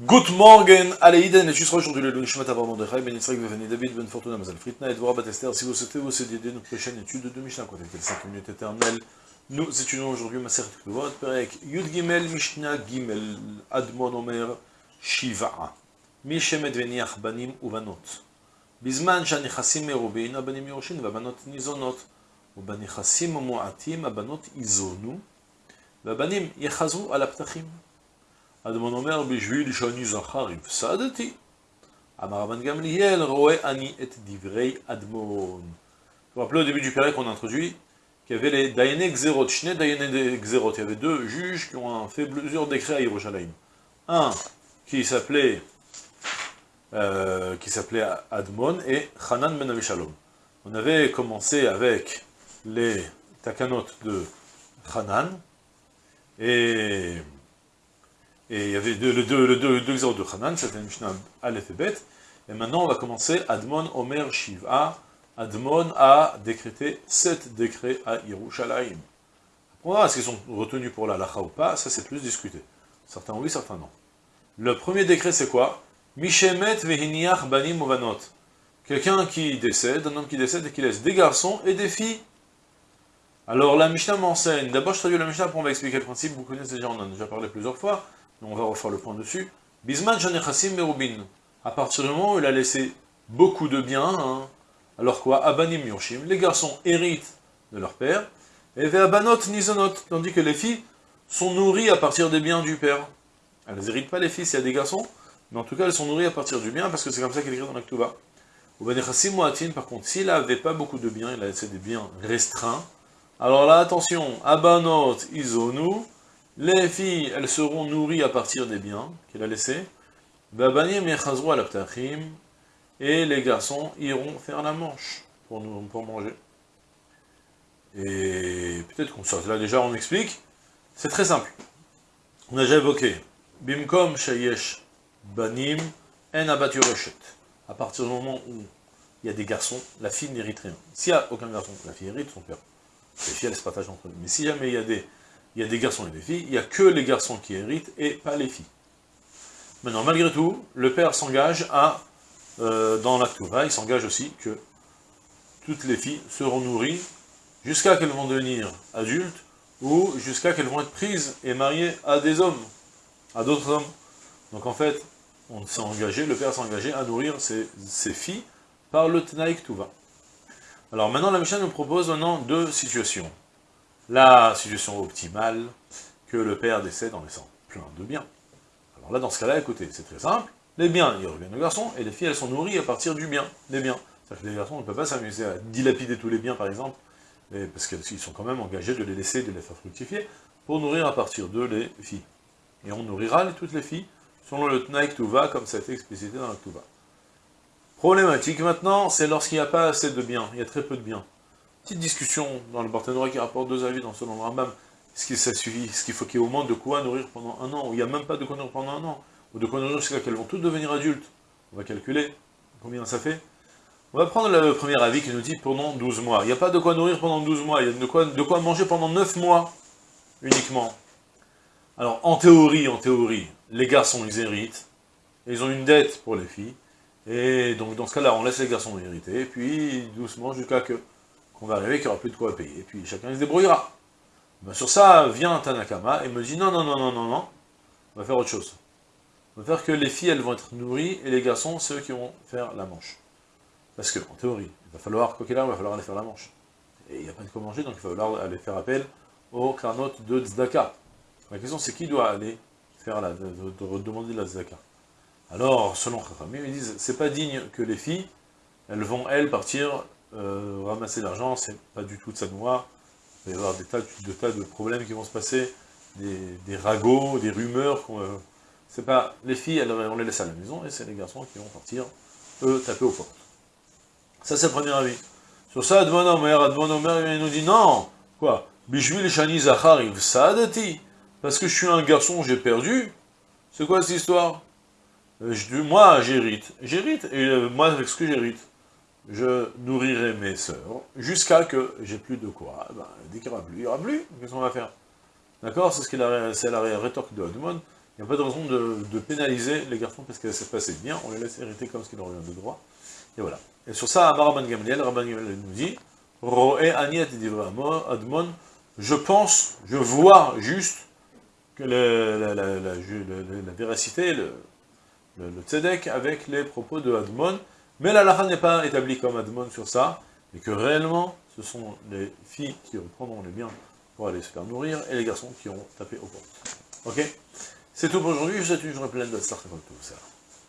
Good morning, Aleiden, et juste aujourd'hui le Lunishmat Avram Mordechai, Ben Yitzhak, Ben David, Ben Fortuna, Mazal Fritna, et Dvorah Batester. Si vous souhaitez vous aider notre prochaine étude de Mishnah, côté les 5 minutes éternelles, nous étudions aujourd'hui Maseret Kvot, Perek, Yud Gimel, Mishnah Gimel, Admon Omer, Shiva, Mishemet Veniach, Banim Uvanot, Bizman Shanichassim Merubin, Abanim Yoroshin, Vabanot Nizonot, Ubanichassim Moatim, Abanot Izonu, Vabanim Yechazu Alaptachim. הפתחים. אדמון אומר, בשביל שאני זכר הפסדתי. אמר רבן גמליאל, רואה אני את דברי אדמון. Vous vous rappelez au début du Pérec qu'on a introduit qu'il y avait les Dayene Xerot, Shne Dayene Xerot. Il y avait deux juges qui ont fait plusieurs décrets à Yerushalayim. Un qui s'appelait euh, qui s'appelait Admon et Hanan Ben Avishalom. On avait commencé avec les takanot de Hanan et et il y avait deux, le deux, le deux, deux de Hanan, c'était Mishnah Aleph et Bet, et maintenant on va commencer Admon Omer Shiva, Admon a décrété sept décrets à Yerushalayim. On verra est-ce qu'ils sont retenus pour la lacha ou pas, ça c'est plus discuté. Certains oui, certains non. Le premier décret c'est quoi? Mishemet vehiniach banim ovanot. Quelqu'un qui décède, un homme qui décède et qui laisse des garçons et des filles. Alors la Mishnah m'enseigne, d'abord je traduis la Mishnah pour expliquer le principe, vous connaissez déjà, on en a déjà parlé plusieurs fois, on va refaire le point dessus. Bisman Janechassim Merubin. À partir du moment où il a laissé beaucoup de biens, hein, alors quoi Abanim Yoshim, les garçons héritent de leur père, et Ve'abanot Nizonot, tandis que les filles sont nourries à partir des biens du père. Elles n'héritent pas les filles s'il y a des garçons, mais en tout cas elles sont nourries à partir du bien, parce que c'est comme ça qu'il écrit dans l'Aktuba. Ou Benechassim Moatin, par contre, s'il n'avait pas beaucoup de biens, il a laissé des biens restreints, alors là, attention, Abanot Izonu, les filles, elles seront nourries à partir des biens qu'il a laissés. Et les garçons iront faire la manche pour, nous, manger. Et peut-être qu'on sort. Là déjà on explique. C'est très simple. On a déjà évoqué. Bimkom shayesh banim en À partir du moment où il y a des garçons, la fille n'hérite rien. S'il n'y a aucun garçon, la fille hérite son père. Les filles, elles se partagent entre eux. Mais si jamais il y a des il y a des garçons et des filles, il n'y a que les garçons qui héritent et pas les filles. Maintenant, malgré tout, le père s'engage à, euh, dans la il s'engage aussi que toutes les filles seront nourries jusqu'à qu'elles vont devenir adultes ou jusqu'à qu'elles vont être prises et mariées à des hommes, à d'autres hommes. Donc en fait, on s'est engagé, le père s'est engagé à nourrir ses, filles par le Tnaïk Tuva. Alors maintenant, la Mishnah nous propose maintenant deux situations la situation optimale que le père décède en laissant plein de biens. Alors là, dans ce cas-là, écoutez, c'est très simple, les biens, ils reviennent aux garçons, et les filles, elles sont nourries à partir du bien, des biens. C'est-à-dire que les garçons ne peuvent pas s'amuser à dilapider tous les biens, par exemple, parce qu'ils sont quand même engagés de les laisser, de les faire fructifier, pour nourrir à partir d'eux les filles. Et on nourrira toutes les filles, selon le Tnaïk Tuva, comme ça a été explicité dans le Tuva. Problématique maintenant, c'est lorsqu'il n'y a pas assez de biens, il y a très peu de biens. Petite discussion dans le Barthénois qui rapporte deux avis dans selon le Rambam. Est-ce que ça suffit Est-ce qu'il faut qu'il y ait au moins de quoi nourrir pendant un an? Ou il n'y a même pas de quoi nourrir pendant un an Ou de quoi nourrir jusqu'à qu'elles vont toutes devenir adultes On va calculer combien ça fait. On va prendre le premier avis qui nous dit pendant 12 mois. Il n'y a pas de quoi nourrir pendant 12 mois, il y a de quoi, de quoi manger pendant 9 mois uniquement. Alors, en théorie, en théorie, les garçons, ils héritent, ils ont une dette pour les filles, et donc dans ce cas-là, on laisse les garçons hériter, puis doucement jusqu'à que qu'on va arriver qu'il n'y aura plus de quoi payer, et puis chacun se débrouillera. Ben, sur ça, vient Tanakama et me dit, non, non, non, non, non, non, on va faire autre chose. On va faire que les filles, elles vont être nourries, et les garçons, c'est eux qui vont faire la manche. Parce que, en théorie, il va falloir, quoi qu'il arrive, il va falloir aller faire la manche. Et il n'y a pas de quoi manger, donc il va falloir aller faire appel au karnot de Tzedaka. La question, c'est qui doit aller faire la, de, demander la Tzedaka Alors, selon Chachamim, ils disent, c'est pas digne que les filles, elles vont, elles, partir euh, ramasser l'argent, c'est pas du tout de sa noix, il va y avoir des tas de, problèmes qui vont se passer, des, ragots, des rumeurs, euh, c'est pas, les filles, on les laisse à la maison, et c'est les garçons qui vont partir, eux, taper aux portes. Ça, c'est le premier avis. Sur ça, Advan Omer, Advan Omer, il nous dit, non, quoi, Bishvil Shani Zachar Sadati, parce que je suis un garçon, j'ai perdu, c'est quoi cette histoire? Euh, Moi, j'hérite, j'hérite, et moi, avec ce que j'hérite, je nourrirai mes sœurs, jusqu'à que j'ai plus de quoi. Ben, dès qu'il n'y aura plus, il n'y aura plus, qu'est-ce qu'on va faire? D'accord? C'est ce la, la rétorque de Hadmon, Il n'y a pas de raison de, pénaliser les garçons parce que ça se passait bien, on les laisse hériter comme ce qu'ils ont de droit. Et voilà. Et sur ça, Rabban Gamliel, Rabban Gamliel nous dit, Roé Aniet Admon, je pense, je vois juste que la, la, véracité, le, le, tzedek avec les propos de Admon, mais la lacha n'est pas établie comme Admon sur ça, et que réellement, ce sont les filles qui reprendront les biens pour aller se faire nourrir, et les garçons qui ont tapé aux portes. Ok? C'est tout pour aujourd'hui, je vous souhaite une journée pleine de tout ça.